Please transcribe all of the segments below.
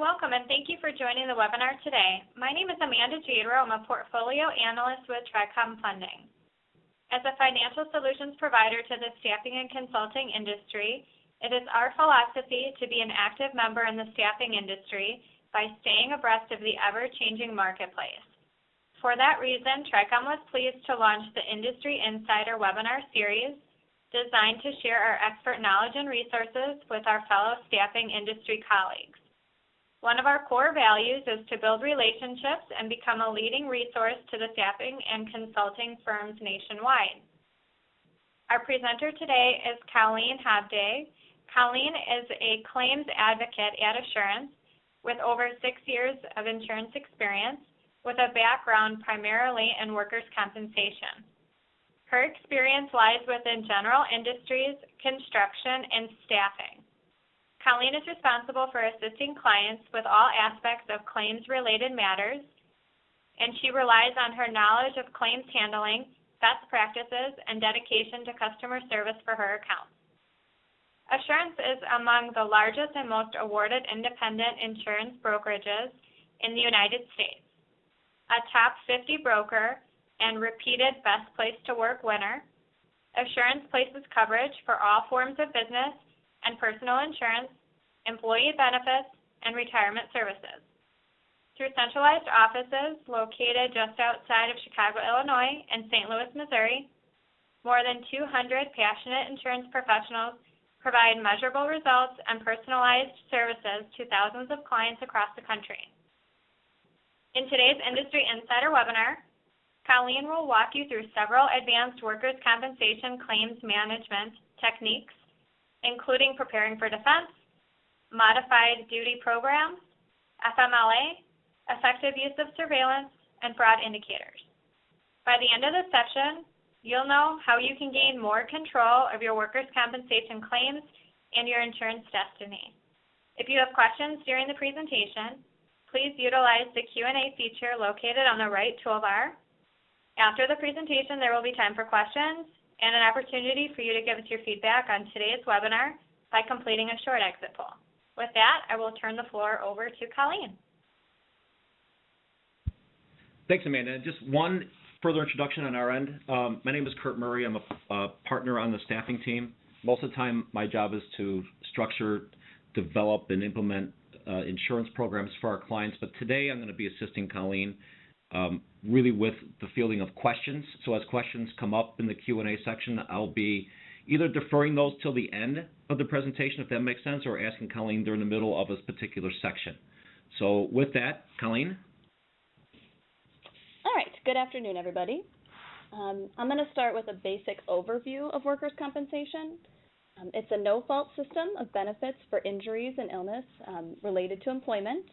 Welcome, and thank you for joining the webinar today. My name is Amanda Jadro. I'm a portfolio analyst with TriCom Funding. As a financial solutions provider to the staffing and consulting industry, it is our philosophy to be an active member in the staffing industry by staying abreast of the ever-changing marketplace. For that reason, TriCom was pleased to launch the Industry Insider webinar series designed to share our expert knowledge and resources with our fellow staffing industry colleagues. One of our core values is to build relationships and become a leading resource to the staffing and consulting firms nationwide. Our presenter today is Colleen Habday. Colleen is a claims advocate at Assurance with over six years of insurance experience with a background primarily in workers' compensation. Her experience lies within general industries, construction, and staffing. Colleen is responsible for assisting clients with all aspects of claims-related matters, and she relies on her knowledge of claims handling, best practices, and dedication to customer service for her accounts. Assurance is among the largest and most awarded independent insurance brokerages in the United States, a top 50 broker and repeated Best Place to Work winner. Assurance places coverage for all forms of business and personal insurance, employee benefits, and retirement services. Through centralized offices located just outside of Chicago, Illinois, and St. Louis, Missouri, more than 200 passionate insurance professionals provide measurable results and personalized services to thousands of clients across the country. In today's Industry Insider webinar, Colleen will walk you through several advanced workers' compensation claims management techniques including preparing for defense, modified duty programs, FMLA, effective use of surveillance, and fraud indicators. By the end of the session, you'll know how you can gain more control of your workers' compensation claims and your insurance destiny. If you have questions during the presentation, please utilize the Q&A feature located on the right toolbar. After the presentation, there will be time for questions, and an opportunity for you to give us your feedback on today's webinar by completing a short exit poll. With that, I will turn the floor over to Colleen. Thanks, Amanda. Just one further introduction on our end. Um, my name is Kurt Murray. I'm a, a partner on the staffing team. Most of the time, my job is to structure, develop, and implement uh, insurance programs for our clients. But today, I'm going to be assisting Colleen um, really with the fielding of questions. So as questions come up in the Q&A section, I'll be either deferring those till the end of the presentation, if that makes sense, or asking Colleen during the middle of a particular section. So with that, Colleen. All right. Good afternoon, everybody. Um, I'm going to start with a basic overview of workers' compensation. Um, it's a no-fault system of benefits for injuries and illness um, related to employment.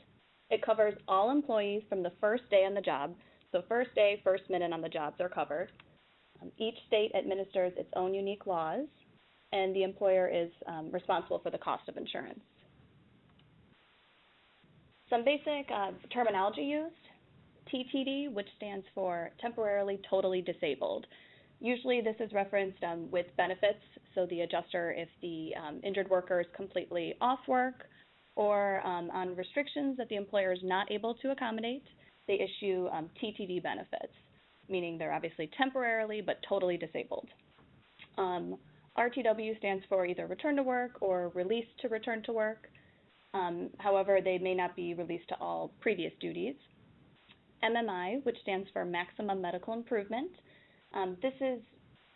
It covers all employees from the first day on the job. So first day, first minute on the jobs are covered. Um, each state administers its own unique laws, and the employer is um, responsible for the cost of insurance. Some basic uh, terminology used. TTD, which stands for temporarily totally disabled. Usually this is referenced um, with benefits, so the adjuster, if the um, injured worker is completely off work or um, on restrictions that the employer is not able to accommodate, they issue um, TTD benefits, meaning they're obviously temporarily but totally disabled. Um, RTW stands for either return to work or release to return to work. Um, however, they may not be released to all previous duties. MMI, which stands for maximum medical improvement. Um, this is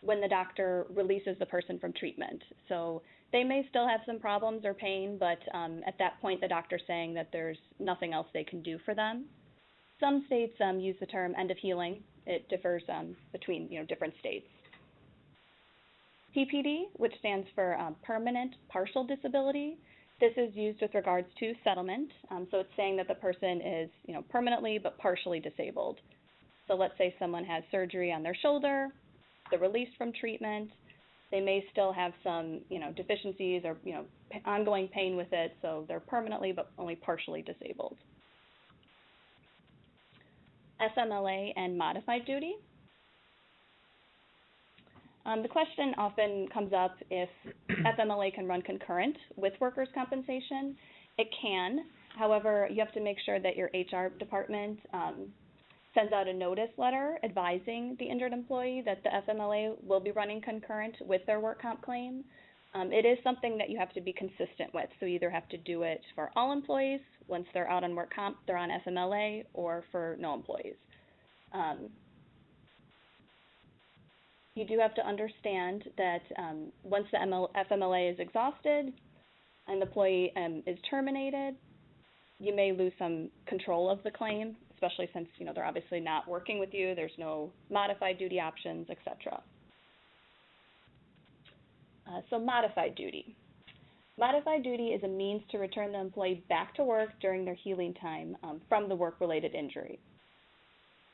when the doctor releases the person from treatment. So they may still have some problems or pain, but um, at that point, the doctor's saying that there's nothing else they can do for them. Some states um, use the term end of healing. It differs um, between you know different states. PPD, which stands for um, permanent partial disability. This is used with regards to settlement. Um, so it's saying that the person is you know permanently but partially disabled. So let's say someone has surgery on their shoulder, they're released from treatment, they may still have some, you know, deficiencies or, you know, ongoing pain with it, so they're permanently but only partially disabled. FMLA and modified duty. Um, the question often comes up if FMLA can run concurrent with workers' compensation. It can. However, you have to make sure that your HR department um, sends out a notice letter advising the injured employee that the FMLA will be running concurrent with their work comp claim. Um, it is something that you have to be consistent with, so you either have to do it for all employees, once they're out on work comp, they're on FMLA, or for no employees. Um, you do have to understand that um, once the ML- FMLA is exhausted and the employee um, is terminated, you may lose some control of the claim, especially since you know they're obviously not working with you. There's no modified duty options, etc. Uh, so modified duty. Modified duty is a means to return the employee back to work during their healing time um, from the work-related injury.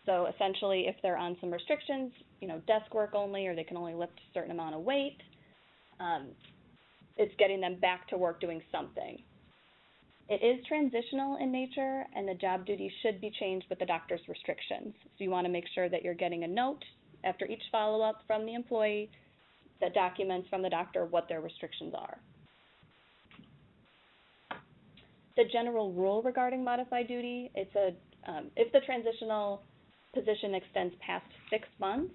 So essentially, if they're on some restrictions, you know, desk work only, or they can only lift a certain amount of weight, um, it's getting them back to work doing something. It is transitional in nature, and the job duty should be changed with the doctor's restrictions. So you want to make sure that you're getting a note after each follow-up from the employee that documents from the doctor what their restrictions are. The general rule regarding modified duty, it's a, um, if the transitional position extends past six months,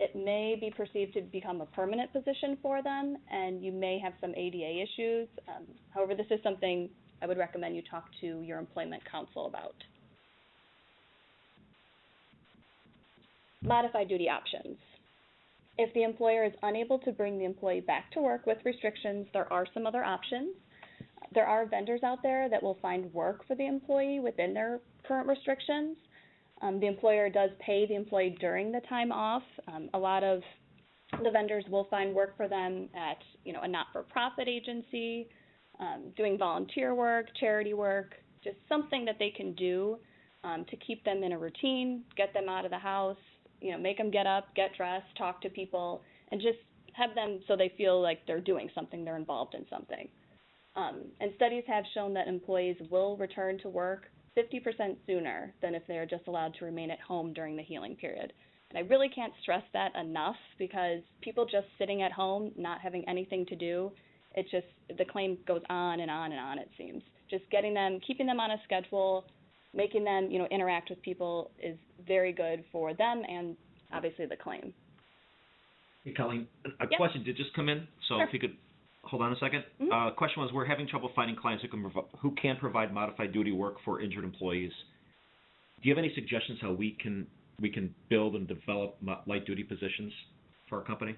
it may be perceived to become a permanent position for them, and you may have some ADA issues. Um, however, this is something I would recommend you talk to your employment counsel about. Modified duty options. If the employer is unable to bring the employee back to work with restrictions, there are some other options. There are vendors out there that will find work for the employee within their current restrictions. Um, the employer does pay the employee during the time off. Um, a lot of the vendors will find work for them at, you know, a not-for-profit agency, um, doing volunteer work, charity work, just something that they can do um, to keep them in a routine, get them out of the house, you know, make them get up, get dressed, talk to people, and just have them so they feel like they're doing something, they're involved in something. Um, and studies have shown that employees will return to work 50% sooner than if they are just allowed to remain at home during the healing period. And I really can't stress that enough because people just sitting at home, not having anything to do, it just, the claim goes on and on and on, it seems. Just getting them, keeping them on a schedule, making them, you know, interact with people is very good for them and obviously the claim. Hey, Colleen, a Yeah. question did just come in, so Sure. if you could hold on a 2nd Mhm. Uh, question was, we're having trouble finding clients who can provi- who can provide modified duty work for injured employees. Do you have any suggestions how we can we can build and develop light duty positions for our company?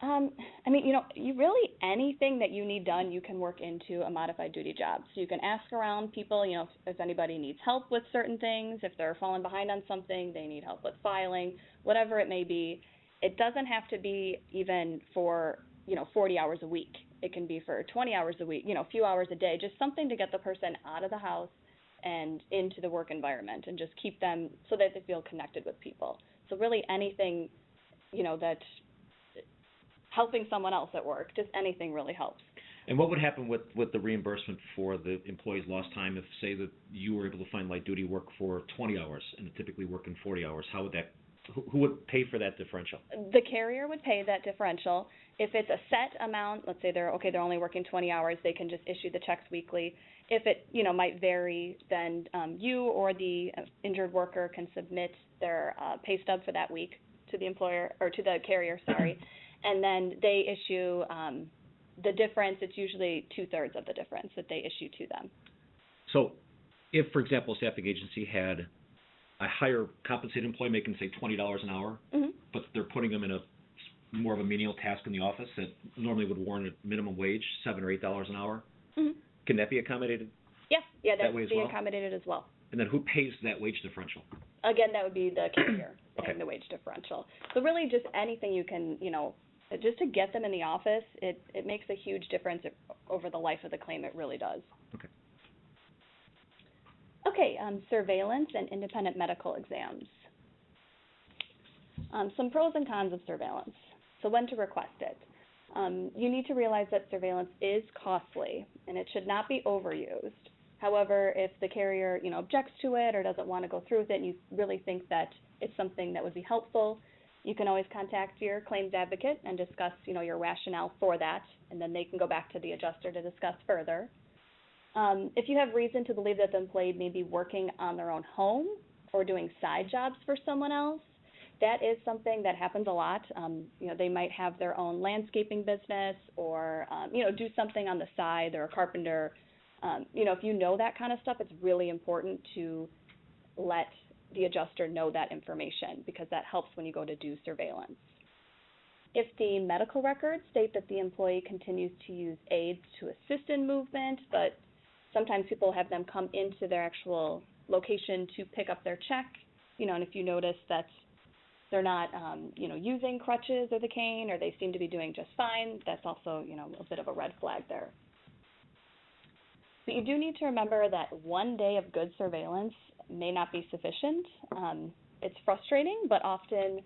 Um, I mean, you know, you really anything that you need done, you can work into a modified duty job. So you can ask around people, you know, if, if anybody needs help with certain things, if they're falling behind on something, they need help with filing, whatever it may be. It doesn't have to be even for, you know, 40 hours a week. It can be for 20 hours a week, you know, a few hours a day, just something to get the person out of the house and into the work environment and just keep them so that they feel connected with people. So really anything, you know, that helping someone else at work, just anything really helps. And what would happen with, with the reimbursement for the employee's lost time if, say, that you were able to find light duty work for 20 hours and typically working 40 hours? How would that, who, who would pay for that differential? The carrier would pay that differential. If it's a set amount, let's say they're okay, they're only working 20 hours, they can just issue the checks weekly. If it, you know, might vary, then um, you or the uh, injured worker can submit their uh, pay stub for that week to the employer or to the carrier, sorry, and then they issue um, the difference. It's usually two thirds of the difference that they issue to them. So, if, for example, a staffing agency had a higher compensated employee making, say, $20 an hour, hmm but they're putting them in a more of a menial task in the office that normally would warrant a minimum wage, seven or eight dollars an hour, hmm can that be accommodated? Yeah, yeah, That way as being well? accommodated as well. And then who pays that wage differential? Again, that would be the carrier paying Okay. the wage differential. So really, just anything you can, you know, just to get them in the office, it it makes a huge difference over the life of the claim. It really does. Okay. Okay, um, surveillance and independent medical exams. Um, some pros and cons of surveillance. So when to request it. Um, you need to realize that surveillance is costly and it should not be overused. However, if the carrier, you know, objects to it or doesn't want to go through with it and you really think that it's something that would be helpful, you can always contact your claims advocate and discuss, you know, your rationale for that, and then they can go back to the adjuster to discuss further. Um, if you have reason to believe that the employee may be working on their own home or doing side jobs for someone else, that is something that happens a lot. Um, you know, they might have their own landscaping business or, um, you know, do something on the side. They're a carpenter. Um, you know, if you know that kind of stuff, it's really important to let the adjuster know that information because that helps when you go to do surveillance. If the medical records state that the employee continues to use aids to assist in movement, but sometimes people have them come into their actual location to pick up their check, you know, and if you notice that they're not, um, you know, using crutches or the cane, or they seem to be doing just fine, that's also, you know, a bit of a red flag there. But you do need to remember that one day of good surveillance may not be sufficient. Um, it's frustrating, but often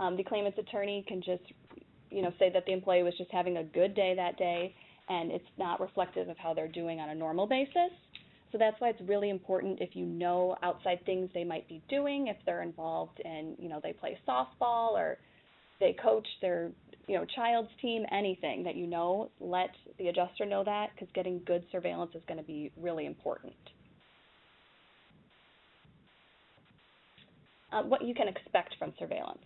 um, the claimant's attorney can just, you know, say that the employee was just having a good day that day, and it's not reflective of how they're doing on a normal basis. So that's why it's really important if you know outside things they might be doing, if they're involved in, you know, they play softball or they coach their, you know, child's team, anything that you know, let the adjuster know that because getting good surveillance is going to be really important. Uh, what you can expect from surveillance.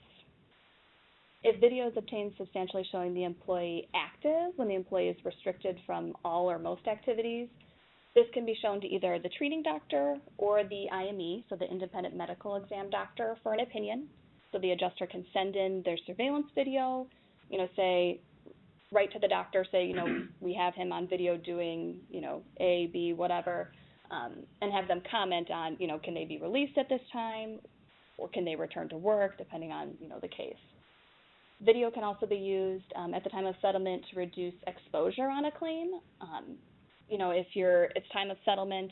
If video is obtained substantially showing the employee active when the employee is restricted from all or most activities, this can be shown to either the treating doctor or the IME, so the independent medical exam doctor, for an opinion. So the adjuster can send in their surveillance video, you know, say, write to the doctor, say, you know, we have him on video doing, you know, A, B, whatever, um, and have them comment on, you know, can they be released at this time, or can they return to work, depending on, you know, the case. Video can also be used um, at the time of settlement to reduce exposure on a claim. Um, you know, if you're it's time of settlement,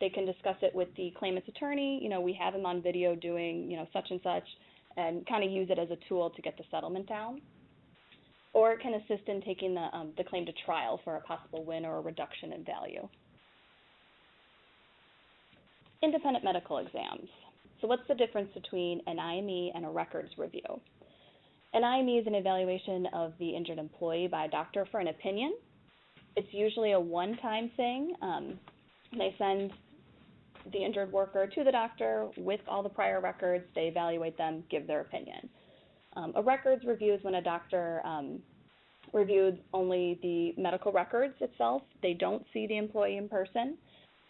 they can discuss it with the claimant's attorney. You know, we have him on video doing, you know, such and such, and kind of use it as a tool to get the settlement down. Or it can assist in taking the um, the claim to trial for a possible win or a reduction in value. Independent medical exams. So what's the difference between an IME and a records review? An IME is an evaluation of the injured employee by a doctor for an opinion. It's usually a one-time thing. Um, they send the injured worker to the doctor with all the prior records. They evaluate them, give their opinion. Um, a records review is when a doctor um, reviewed only the medical records itself. They don't see the employee in person,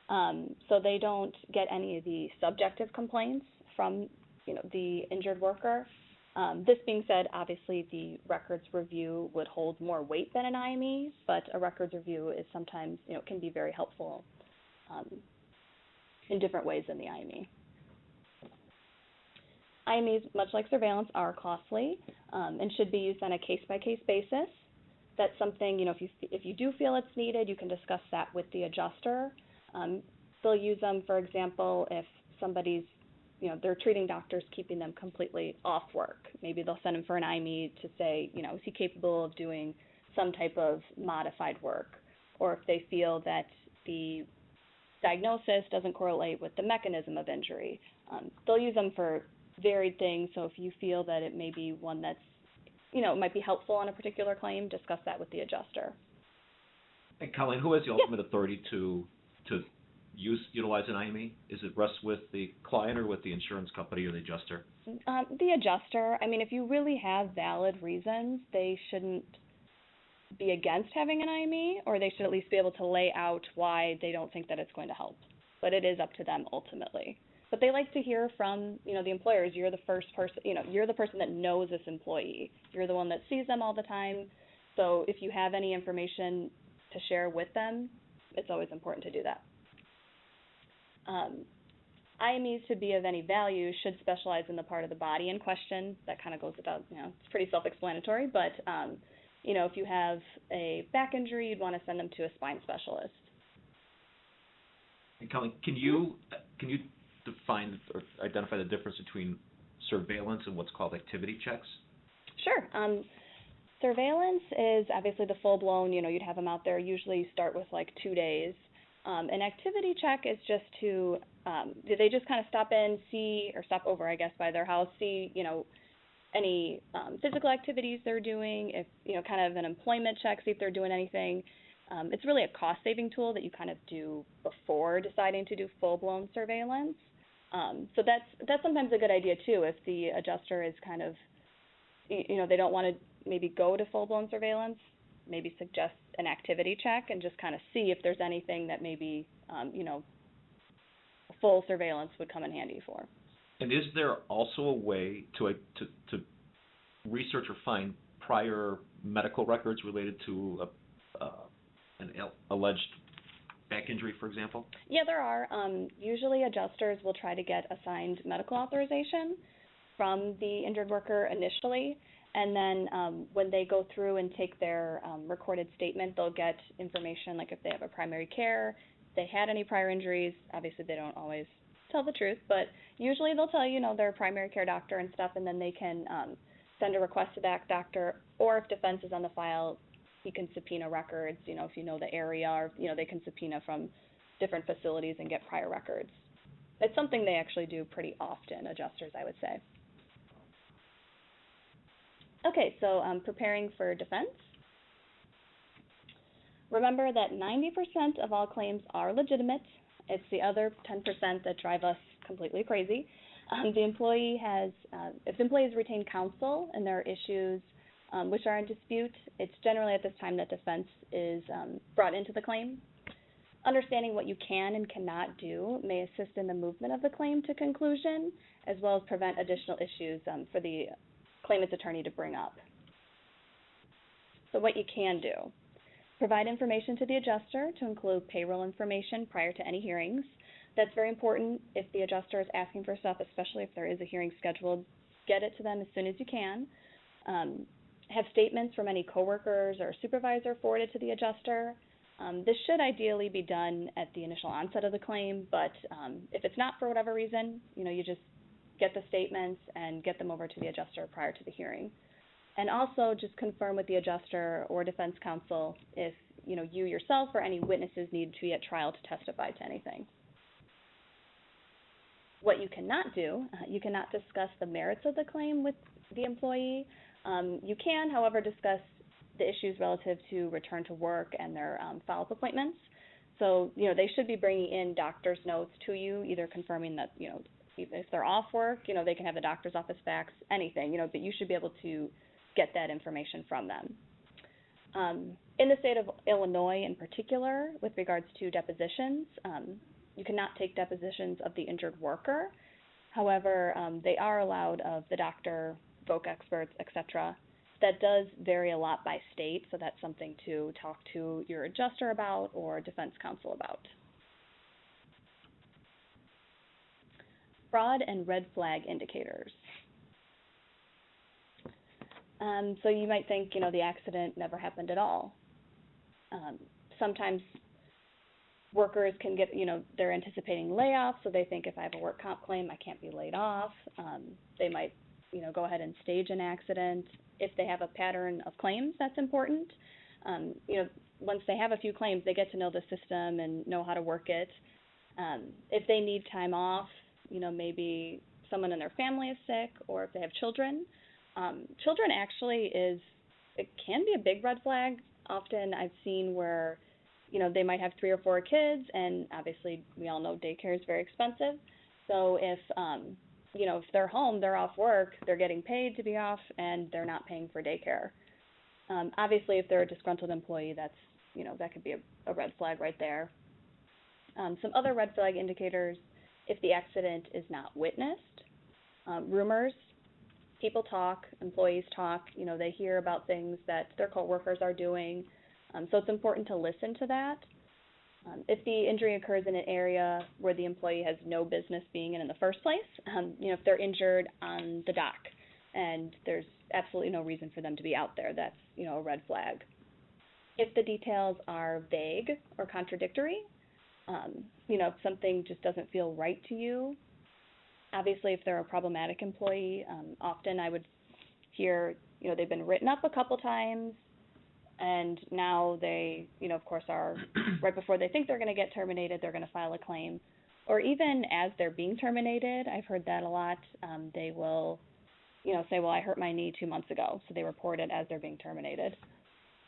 um, so they don't get any of the subjective complaints from you know the injured worker. Um, this being said, obviously the records review would hold more weight than an IME, but a records review is sometimes, you know, can be very helpful um, in different ways than the IME. IMEs, much like surveillance, are costly um, and should be used on a case-by-case basis. That's something, you know, if you if you do feel it's needed, you can discuss that with the adjuster. Um, they'll use them, for example, if somebody's you know, their treating doctors keeping them completely off work. Maybe they'll send them for an IME to say, you know, is he capable of doing some type of modified work? Or if they feel that the diagnosis doesn't correlate with the mechanism of injury, um, they'll use them for varied things. So if you feel that it may be one that's, you know, might be helpful on a particular claim, discuss that with the adjuster. And Colleen, who has the ultimate authority to to use utilize an IME? Is it rest with the client or with the insurance company or the adjuster? Um, the adjuster. I mean, if you really have valid reasons, they shouldn't be against having an IME, or they should at least be able to lay out why they don't think that it's going to help. But it is up to them ultimately. But they like to hear from, you know, the employers. You're the first person, you know, you're the person that knows this employee. You're the one that sees them all the time. So if you have any information to share with them, it's always important to do that. Um, IMEs to be of any value should specialize in the part of the body in question. That kind of goes without, you know, it's pretty self-explanatory, but, um, you know, if you have a back injury, you'd want to send them to a spine specialist. And Colleen, can you can you define or identify the difference between surveillance and what's called activity checks? Sure. Um, surveillance is obviously the full-blown, you know, you'd have them out there. Usually you start with like two days um, an activity check is just to, um, they just kind of stop in, see, or stop over, I guess, by their house, see, you know, any um, physical activities they're doing, if, you know, kind of an employment check, see if they're doing anything. Um, it's really a cost-saving tool that you kind of do before deciding to do full-blown surveillance. Um, so that's that's sometimes a good idea too if the adjuster is kind of, you know, they don't want to maybe go to full-blown surveillance. Maybe suggest an activity check and just kind of see if there's anything that maybe, um, you know, full surveillance would come in handy for. And is there also a way to, to, to research or find prior medical records related to a, uh, an al- alleged back injury, for example? Yeah, there are. Um, usually adjusters will try to get assigned medical authorization from the injured worker initially, and then um, when they go through and take their um, recorded statement, they'll get information like if they have a primary care, if they had any prior injuries. Obviously, they don't always tell the truth, but usually they'll tell you, you know, their primary care doctor and stuff, and then they can um, send a request to that doctor, or if defense is on the file, he can subpoena records, you know, if you know the area, or, you know, they can subpoena from different facilities and get prior records. It's something they actually do pretty often, adjusters, I would say. Okay, so um, preparing for defense. Remember that 90% of all claims are legitimate. It's the other 10% that drive us completely crazy. Um, the employee has, uh, if the employee has retained counsel and there are issues um, which are in dispute, it's generally at this time that defense is um, brought into the claim. Understanding what you can and cannot do may assist in the movement of the claim to conclusion, as well as prevent additional issues um, for the claimant's attorney to bring up. So what you can do. Provide information to the adjuster to include payroll information prior to any hearings. That's very important if the adjuster is asking for stuff, especially if there is a hearing scheduled. Get it to them as soon as you can. Um, have statements from any coworkers or supervisor forwarded to the adjuster. Um, this should ideally be done at the initial onset of the claim, but um, if it's not for whatever reason, you know, you just get the statements and get them over to the adjuster prior to the hearing. And also just confirm with the adjuster or defense counsel if, you know, you yourself or any witnesses need to be at trial to testify to anything. What you cannot do, uh, you cannot discuss the merits of the claim with the employee. Um, you can, however, discuss the issues relative to return to work and their um, follow-up appointments. So, you know, they should be bringing in doctor's notes to you, either confirming that, you know, if they're off work, you know, they can have the doctor's office fax, anything, you know, but you should be able to get that information from them. Um, in the state of Illinois in particular, with regards to depositions, um, you cannot take depositions of the injured worker. However, um, they are allowed of the doctor, voc experts, etc. That does vary a lot by state, so that's something to talk to your adjuster about or defense counsel about. Fraud and red flag indicators. Um, so you might think, you know, the accident never happened at all. Um, sometimes workers can get, you know, they're anticipating layoffs, so they think if I have a work comp claim, I can't be laid off. Um, they might, you know, go ahead and stage an accident. If they have a pattern of claims, that's important. Um, you know, once they have a few claims, they get to know the system and know how to work it. Um, if they need time off, you know, maybe someone in their family is sick, or if they have children. Um, children actually is it can be a big red flag. Often I've seen where, you know, they might have three or four kids, and obviously we all know daycare is very expensive. So if um, you know, if they're home, they're off work, they're getting paid to be off, and they're not paying for daycare. Um, obviously, if they're a disgruntled employee, that's you know that could be a, a red flag right there. Um, some other red flag indicators: if the accident is not witnessed, um, rumors, people talk, employees talk. You know, they hear about things that their coworkers are doing. Um, so it's important to listen to that. Um, if the injury occurs in an area where the employee has no business being in in the first place, um, you know, if they're injured on the dock and there's absolutely no reason for them to be out there, that's, you know, a red flag. If the details are vague or contradictory, um, you know, if something just doesn't feel right to you, obviously if they're a problematic employee, um, often I would hear, you know, they've been written up a couple times, and now they, you know, of course, are right before they think they're going to get terminated, they're going to file a claim. Or even as they're being terminated, I've heard that a lot. Um, they will, you know, say, "Well, I hurt my knee two months ago," so they report it as they're being terminated.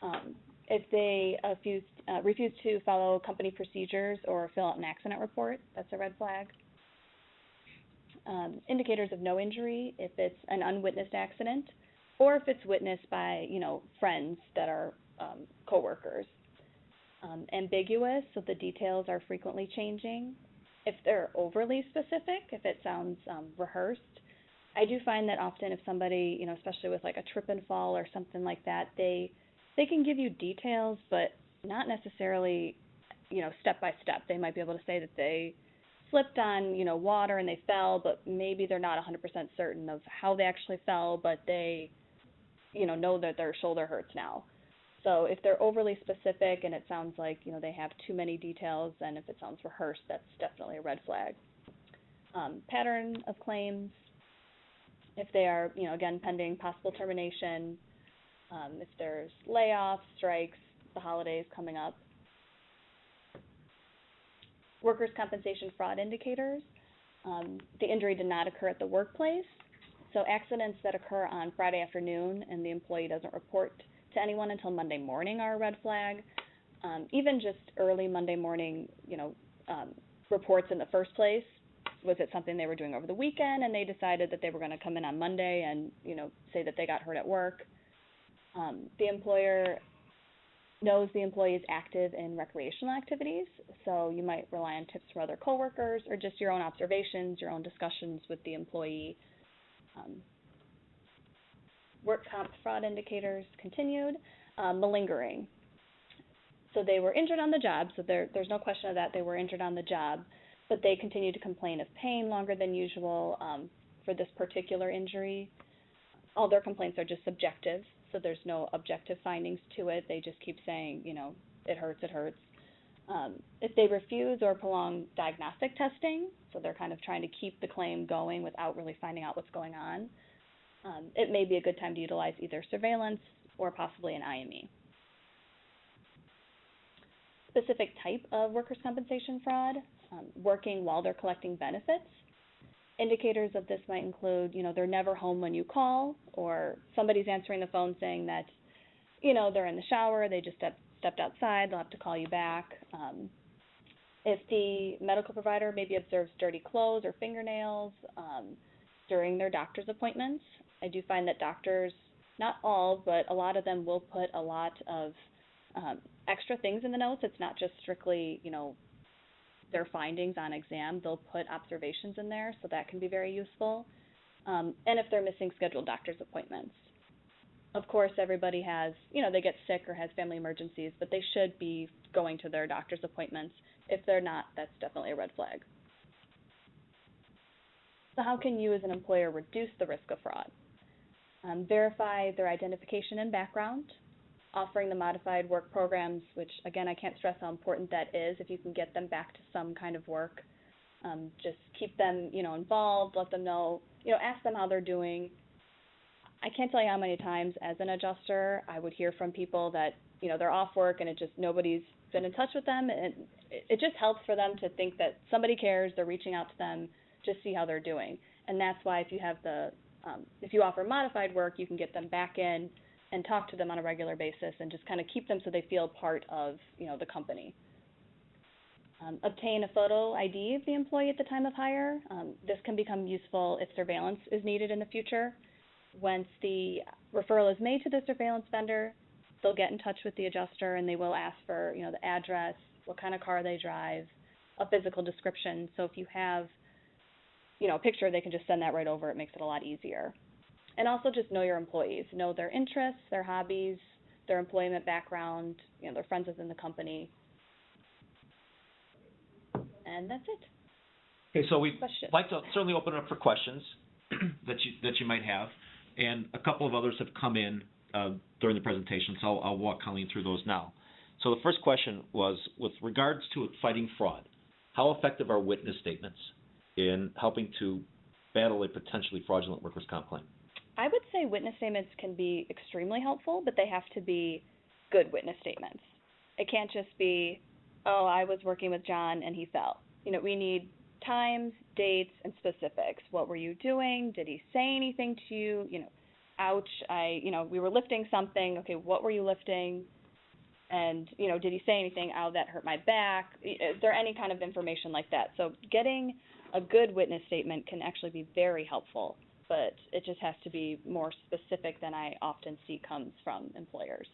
Um, If they refuse, uh, refuse to follow company procedures or fill out an accident report, that's a red flag. Um, indicators of no injury, if it's an unwitnessed accident, or if it's witnessed by, you know, friends that are um, coworkers. Um, ambiguous, so the details are frequently changing. If they're overly specific, if it sounds um, rehearsed, I do find that often if somebody, you know, especially with like a trip and fall or something like that, they they can give you details, but not necessarily, you know, step by step. They might be able to say that they slipped on, you know, water and they fell, but maybe they're not 100% certain of how they actually fell, but they, you know, know that their shoulder hurts now. So if they're overly specific and it sounds like, you know, they have too many details, and if it sounds rehearsed, that's definitely a red flag. Um, pattern of claims, if they are, you know, again, pending possible termination, um, if there's layoffs, strikes, the holidays coming up. Workers' compensation fraud indicators. Um, the injury did not occur at the workplace. So accidents that occur on Friday afternoon and the employee doesn't report to anyone until Monday morning are a red flag. Um, even just early Monday morning, you know, um, reports in the first place. Was it something they were doing over the weekend and they decided that they were going to come in on Monday and, you know, say that they got hurt at work? Um, the employer knows the employee is active in recreational activities, so you might rely on tips from other coworkers or just your own observations, your own discussions with the employee. Um, work comp fraud indicators continued. Um, malingering. So they were injured on the job, so there, there's no question of that. They were injured on the job, but they continued to complain of pain longer than usual um, for this particular injury. All their complaints are just subjective, so there's no objective findings to it. They just keep saying, you know, it hurts, it hurts. Um, if they refuse or prolong diagnostic testing, so they're kind of trying to keep the claim going without really finding out what's going on, um, it may be a good time to utilize either surveillance or possibly an IME. Specific type of workers' compensation fraud, um, working while they're collecting benefits. Indicators of this might include, you know, they're never home when you call, or somebody's answering the phone saying that, you know, they're in the shower, they just step, stepped outside, they'll have to call you back. Um, if the medical provider maybe observes dirty clothes or fingernails um, during their doctor's appointments, I do find that doctors, not all, but a lot of them will put a lot of um, extra things in the notes. It's not just strictly, you know, their findings on exam. They'll put observations in there, so that can be very useful. Um, and if they're missing scheduled doctor's appointments. Of course, everybody has, you know, they get sick or has family emergencies, but they should be going to their doctor's appointments. If they're not, that's definitely a red flag. So how can you as an employer reduce the risk of fraud? Um, verify their identification and background, offering the modified work programs, which again, I can't stress how important that is. If you can get them back to some kind of work, um, just keep them, you know, involved. Let them know, you know, ask them how they're doing. I can't tell you how many times as an adjuster I would hear from people that, you know, they're off work and it just nobody's been in touch with them, and it, just helps for them to think that somebody cares. They're reaching out to them, just see how they're doing. And that's why if you have the um, if you offer modified work, you can get them back in and talk to them on a regular basis and just kind of keep them so they feel part of you know the company. Um, obtain a photo ID of the employee at the time of hire. Um, this can become useful if surveillance is needed in the future. Once the referral is made to the surveillance vendor, they'll get in touch with the adjuster and they will ask for you know the address, what kind of car they drive, a physical description. So if you have you know, a picture, they can just send that right over. It makes it a lot easier. And also just know your employees, know their interests, their hobbies, their employment background, you know, their friends within the company. And that's it. Okay, so we'd Questions? like to certainly open it up for questions that you, that you might have. And a couple of others have come in uh, during the presentation, so I'll, I'll walk Colleen through those now. So the first question was, with regards to fighting fraud, how effective are witness statements in helping to battle a potentially fraudulent workers' comp claim? I would say witness statements can be extremely helpful, but they have to be good witness statements. It can't just be, oh, I was working with John and he fell. You know, we need times, dates, and specifics. What were you doing? Did he say anything to you? You know, ouch, I, you know, we were lifting something. Okay, what were you lifting? And, you know, did he say anything, oh, that hurt my back? Is uh, there any kind of information like that? So getting a good witness statement can actually be very helpful, but it just has to be more specific than I often see comes from employers.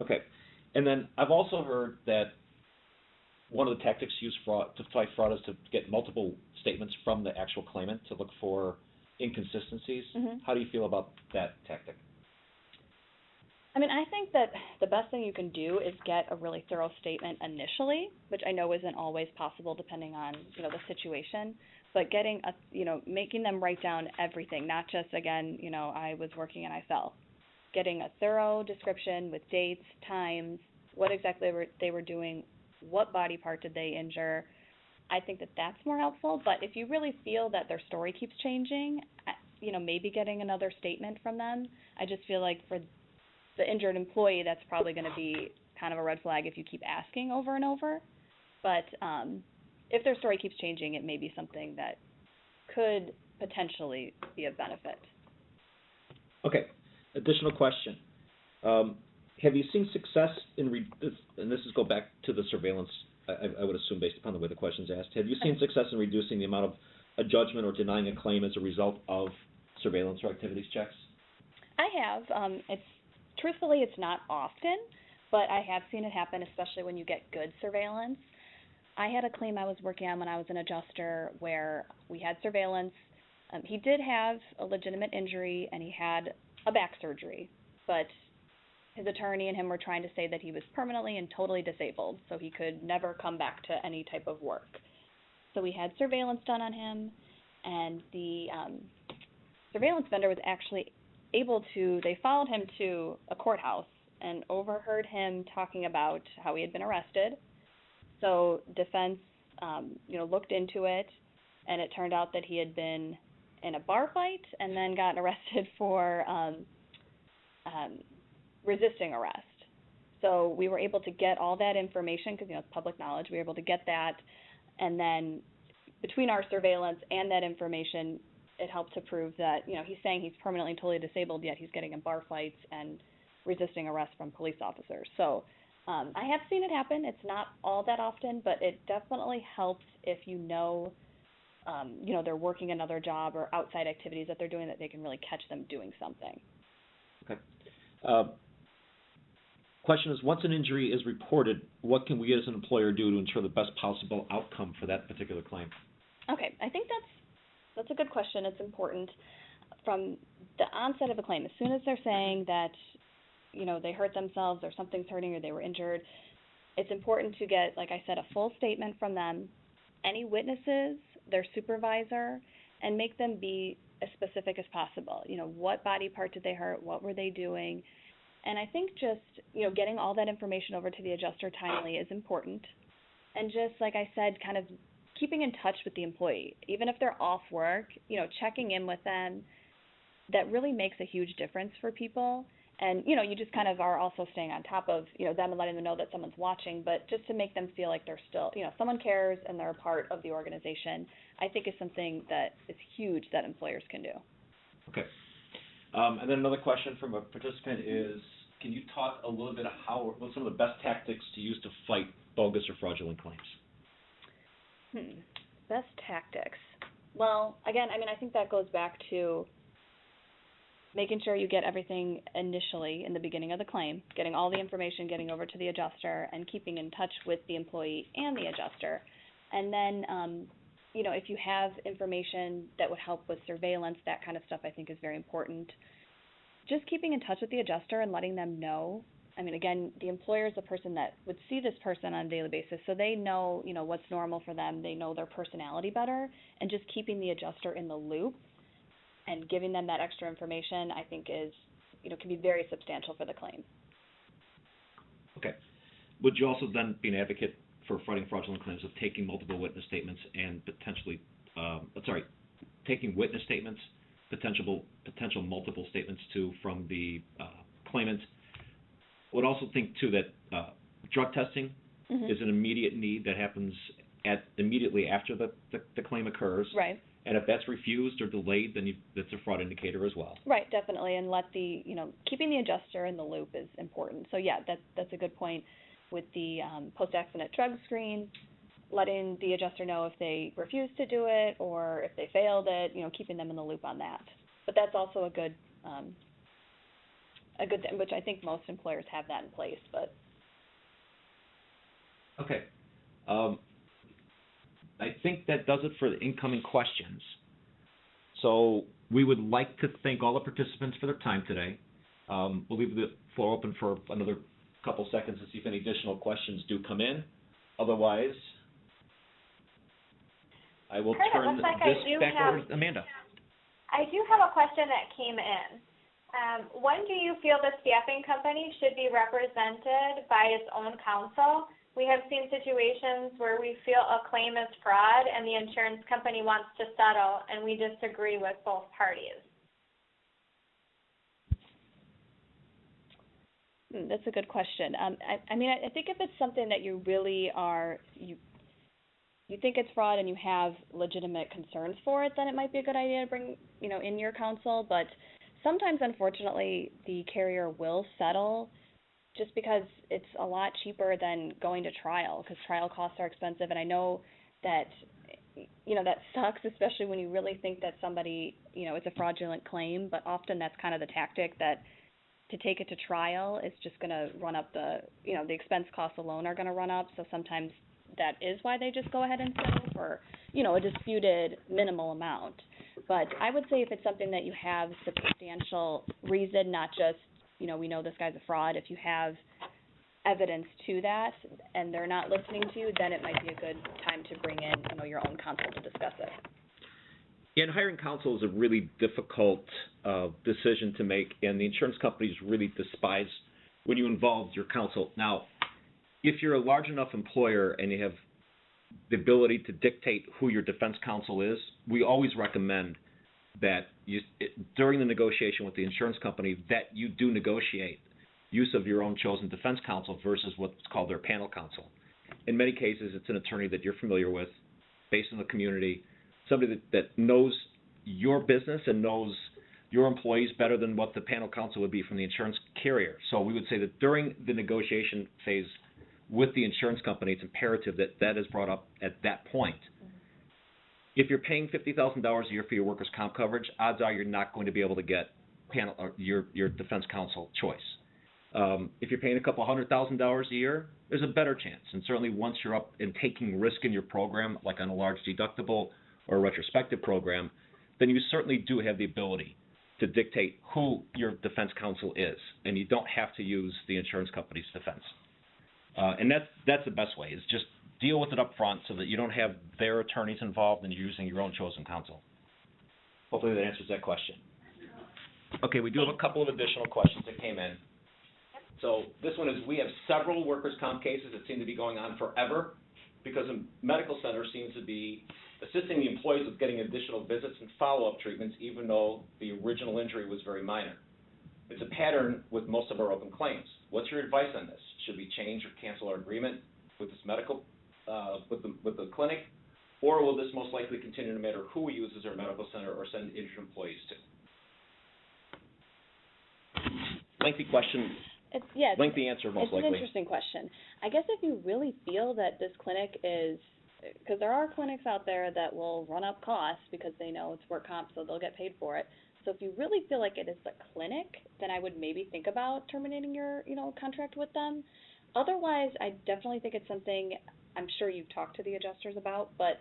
Okay. And then I've also heard that one of the tactics used fraud, to fight fraud is to get multiple statements from the actual claimant to look for inconsistencies. Mhm. How do you feel about that tactic? I mean, I think that the best thing you can do is get a really thorough statement initially, which I know isn't always possible depending on, you know, the situation. But getting a, you know, making them write down everything, not just again, you know, I was working and I fell. Getting a thorough description with dates, times, what exactly were, they were doing, what body part did they injure. I think that that's more helpful. But if you really feel that their story keeps changing, uh, you know, maybe getting another statement from them. I just feel like for the injured employee, that's probably going to be kind of a red flag if you keep asking over and over. But um, if their story keeps changing, it may be something that could potentially be of benefit. Okay. Additional question. Um, have you seen success in re- this, and this is go back to the surveillance, I, I- would assume based upon the way the question's asked. Have you seen success in reducing the amount of a judgment or denying a claim as a result of surveillance or activities checks? I have. Um, it's truthfully, it's not often, but I have seen it happen, especially when you get good surveillance. I had a claim I was working on when I was an adjuster where we had surveillance. Um, he did have a legitimate injury and he had a back surgery, but his attorney and him were trying to say that he was permanently and totally disabled, so he could never come back to any type of work. So we had surveillance done on him, and the um, surveillance vendor was actually able to they followed him to a courthouse and overheard him talking about how he had been arrested. So defense um, you know, looked into it and it turned out that he had been in a bar fight and then gotten arrested for um, um, resisting arrest. So we were able to get all that information because you know it's public knowledge. We were able to get that, and then between our surveillance and that information, it helped to prove that you know he's saying he's permanently totally disabled, yet he's getting in bar fights and resisting arrest from police officers. So um, I have seen it happen. It's not all that often, but it definitely helps if you know, um, you know, they're working another job or outside activities that they're doing that they can really catch them doing something. Uh, question is, once an injury is reported, what can we as an employer do to ensure the best possible outcome for that particular claim? Okay, I think that's that's a good question. It's important from the onset of a claim. As soon as they're saying that, you know, they hurt themselves or something's hurting or they were injured, it's important to get, like I said, a full statement from them, any witnesses, their supervisor, and make them be as specific as possible. You know, what body part did they hurt? What were they doing? And I think just, you know, getting all that information over to the adjuster timely is important. And just like I said, kind of keeping in touch with the employee, even if they're off work, you know, checking in with them, that really makes a huge difference for people. And, you know, you just kind of are also staying on top of, you know, them and letting them know that someone's watching, but just to make them feel like they're still, you know, someone cares and they're a part of the organization, I think is something that is huge that employers can do. Okay. Um, and then another question from a participant is, can you talk a little bit of how, what some of the best tactics to use to fight bogus or fraudulent claims? Hmm. Best tactics. Well, again, I mean, I think that goes back to making sure you get everything initially in the beginning of the claim, getting all the information, getting over to the adjuster, and keeping in touch with the employee and the adjuster. And then, um, you know, if you have information that would help with surveillance, that kind of stuff, I think is very important. Just keeping in touch with the adjuster and letting them know. I mean, again, the employer is the person that would see this person on a daily basis, so they know, you know, what's normal for them. They know their personality better, and just keeping the adjuster in the loop and giving them that extra information, I think is, you know, can be very substantial for the claim. Okay. Would you also then be an advocate for fighting fraudulent claims of taking multiple witness statements and potentially, um, uh, sorry, taking witness statements, potential, potential multiple statements too from the uh, claimant? Would also think too that uh, drug testing Mhm. is an immediate need that happens at immediately after the, the, the claim occurs. Right. And if that's refused or delayed, then you, that's a fraud indicator as well. Right, definitely, and let the, you know, keeping the adjuster in the loop is important. So yeah, that's, that's a good point with the, um, post-accident drug screen, letting the adjuster know if they refuse to do it or if they failed it, you know, keeping them in the loop on that. But that's also a good, um, a good thing, which I think most employers have that in place, but Okay. Um, I think that does it for the incoming questions. So we would like to thank all the participants for their time today. Um, we'll leave the floor open for another couple seconds to see if any additional questions do come in. Otherwise, I will Kurt, turn looks like I this back have- over to Amanda. I do have a question that came in. Um, when do you feel the staffing company should be represented by its own counsel? We have seen situations where we feel a claim is fraud and the insurance company wants to settle and we disagree with both parties. Hmm, that's a good question. Um, I, I mean, I, I think if it's something that you really are, you, you think it's fraud and you have legitimate concerns for it, then it might be a good idea to bring, you know, in your counsel. But sometimes, unfortunately, the carrier will settle just because it's a lot cheaper than going to trial because trial costs are expensive. And I know that, you know, that sucks, especially when you really think that somebody, you know, it's a fraudulent claim. But often that's kind of the tactic that to take it to trial is just going to run up the, you know, the expense costs alone are going to run up. So sometimes that is why they just go ahead and settle for, you know, a disputed minimal amount. But I would say if it's something that you have substantial reason, not just, you know, we know this guy's a fraud. If you have evidence to that and they're not listening to you, then it might be a good time to bring in, you know, your own counsel to discuss it. Yeah, And hiring counsel is a really difficult uh, decision to make, and the insurance companies really despise when you involve your counsel. Now, if you're a large enough employer and you have the ability to dictate who your defense counsel is, we always recommend that you, it, during the negotiation with the insurance company, that you do negotiate use of your own chosen defense counsel versus what's called their panel counsel. In many cases, it's an attorney that you're familiar with, based in the community, somebody that, that knows your business and knows your employees better than what the panel counsel would be from the insurance carrier. So we would say that during the negotiation phase with the insurance company, it's imperative that that is brought up at that point. If you're paying fifty thousand dollars a year for your workers' comp coverage, odds are you're not going to be able to get panel or your your defense counsel choice. Um, if you're paying a couple hundred thousand dollars a year, there's a better chance. And certainly once you're up and taking risk in your program, like on a large deductible or a retrospective program, then you certainly do have the ability to dictate who your defense counsel is, and you don't have to use the insurance company's defense. Uh, and that's that's the best way is just deal with it up front so that you don't have their attorneys involved and you're using your own chosen counsel. Hopefully that answers that question. Okay, we do have a couple of additional questions that came in. So this one is, we have several workers' comp cases that seem to be going on forever because the medical center seems to be assisting the employees with getting additional visits and follow-up treatments even though the original injury was very minor. It's a pattern with most of our open claims. What's your advice on this? Should we change or cancel our agreement with this medical, uh, with the, with the clinic? Or will this most likely continue no matter who we use as our medical center or send injured employees to? Lengthy question, It's, yeah, it's- lengthy answer most It's an interesting question. I guess if you really feel that this clinic is, because there are clinics out there that will run up costs because they know it's work comp, so they'll get paid for it. So if you really feel like it is the clinic, then I would maybe think about terminating your, you know, contract with them. Otherwise, I definitely think it's something I'm sure you've talked to the adjusters about, but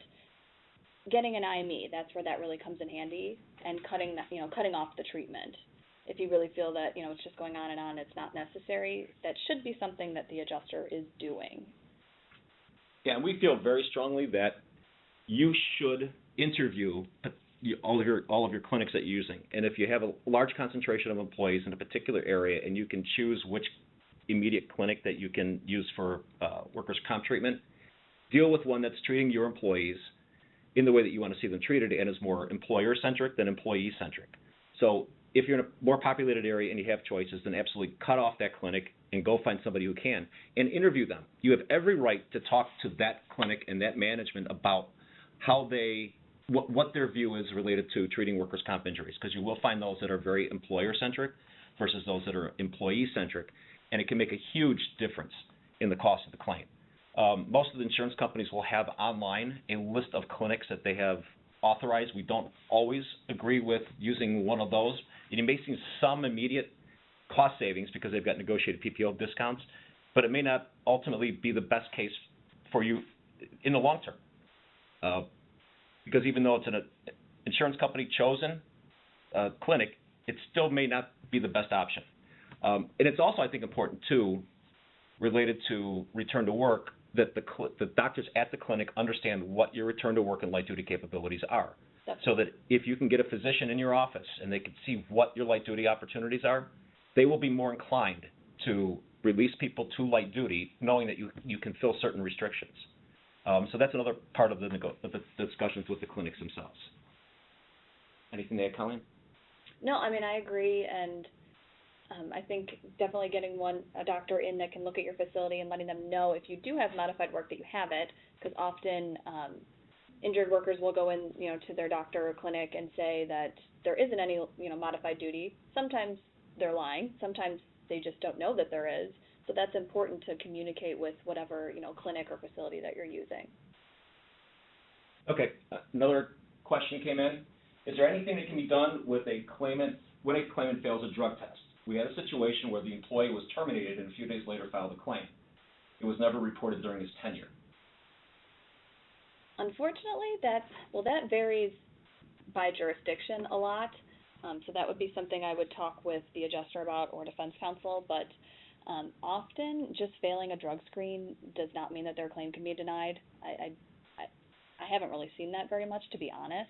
getting an IME, that's where that really comes in handy, and cutting that, you know, cutting off the treatment if you really feel that, you know, it's just going on and on, it's not necessary, that should be something that the adjuster is doing. Yeah, and we feel very strongly that you should interview all of your all of your clinics that you're using. And if you have a large concentration of employees in a particular area, and you can choose which immediate clinic that you can use for uh, workers' comp treatment, deal with one that's treating your employees in the way that you want to see them treated, and is more employer-centric than employee-centric. So if you're in a more populated area and you have choices, then absolutely cut off that clinic and go find somebody who can and interview them. You have every right to talk to that clinic and that management about how they what, what their view is related to treating workers' comp injuries, because you will find those that are very employer-centric versus those that are employee-centric, and it can make a huge difference in the cost of the claim. Um, most of the insurance companies will have online a list of clinics that they have authorized. We don't always agree with using one of those. And you may see some immediate cost savings because they've got negotiated PPO discounts, but it may not ultimately be the best case for you in the long term. Uh, because even though it's an insurance company chosen uh, clinic, it still may not be the best option. Um, and it's also, I think, important too, related to return to work, that the, cl- the doctors at the clinic understand what your return to work and light duty capabilities are. So that if you can get a physician in your office and they can see what your light duty opportunities are, they will be more inclined to release people to light duty, knowing that you you can fill certain restrictions. Um, so that's another part of the, of the discussions with the clinics themselves. Anything there, Colleen? No, I mean, I agree, and um, I think definitely getting one, a doctor in that can look at your facility and letting them know if you do have modified work that you have it, because often, um, injured workers will go in, you know, to their doctor or clinic and say that there isn't any, you know, modified duty. Sometimes they're lying, sometimes they just don't know that there is, so that's important to communicate with whatever, you know, clinic or facility that you're using. Okay, another question came in. Is there anything that can be done with a claimant, when a claimant fails a drug test? We had a situation where the employee was terminated and a few days later filed a claim. It was never reported during his tenure. Unfortunately, that, well, that varies by jurisdiction a lot. Um, so that would be something I would talk with the adjuster about or defense counsel, but um, often just failing a drug screen does not mean that their claim can be denied. I, I, I, haven't really seen that very much, to be honest,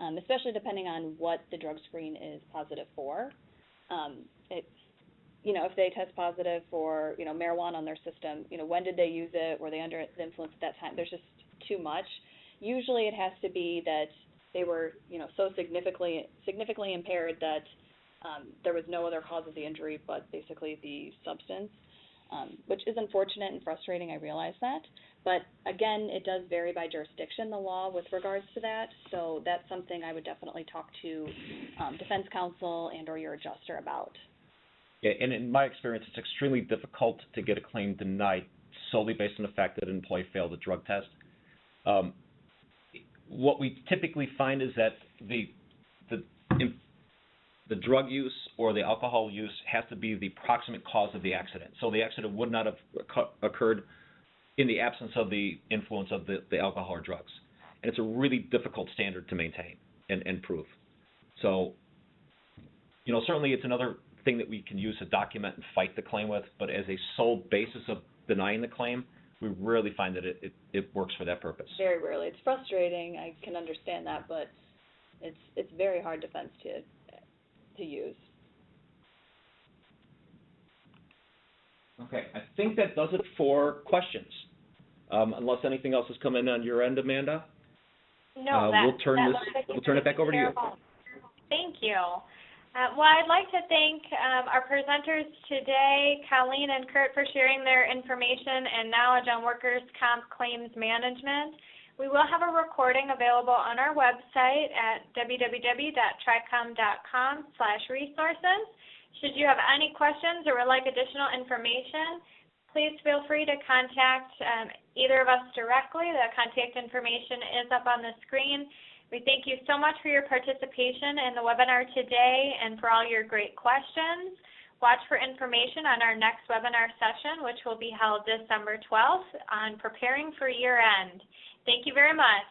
um, especially depending on what the drug screen is positive for. Um, it, you know, if they test positive for, you know, marijuana on their system, you know, when did they use it? Were they under the influence at that time? There's just too much. Usually it has to be that they were, you know, so significantly significantly impaired that um, there was no other cause of the injury but basically the substance, um, which is unfortunate and frustrating. I realize that, but again, it does vary by jurisdiction, the law with regards to that. So that's something I would definitely talk to um, defense counsel and or your adjuster about. Yeah, and in my experience, it's extremely difficult to get a claim denied solely based on the fact that an employee failed a drug test. Um, what we typically find is that the the drug use or the alcohol use has to be the proximate cause of the accident. So the accident would not have occurred in the absence of the influence of the, the alcohol or drugs. And it's a really difficult standard to maintain and, and prove. So, you know, certainly it's another thing that we can use to document and fight the claim with, but as a sole basis of denying the claim, we rarely find that it, it, it works for that purpose. Very rarely. It's frustrating. I can understand that, but it's it's very hard defense to to use. Okay, I think that does it for questions. Um, unless anything else has come in on your end, Amanda? No, Uh, that, we'll turn that this- like we'll turn it back taken over to you. Thank you. Uh, well, I'd like to thank um, our presenters today, Colleen and Kurt, for sharing their information and knowledge on workers' comp claims management. We will have a recording available on our website at www.tricom.com slash resources. Should you have any questions or would like additional information, please feel free to contact um, either of us directly. The contact information is up on the screen. We thank you so much for your participation in the webinar today and for all your great questions. Watch for information on our next webinar session, which will be held December 12th on preparing for year end. Thank you very much.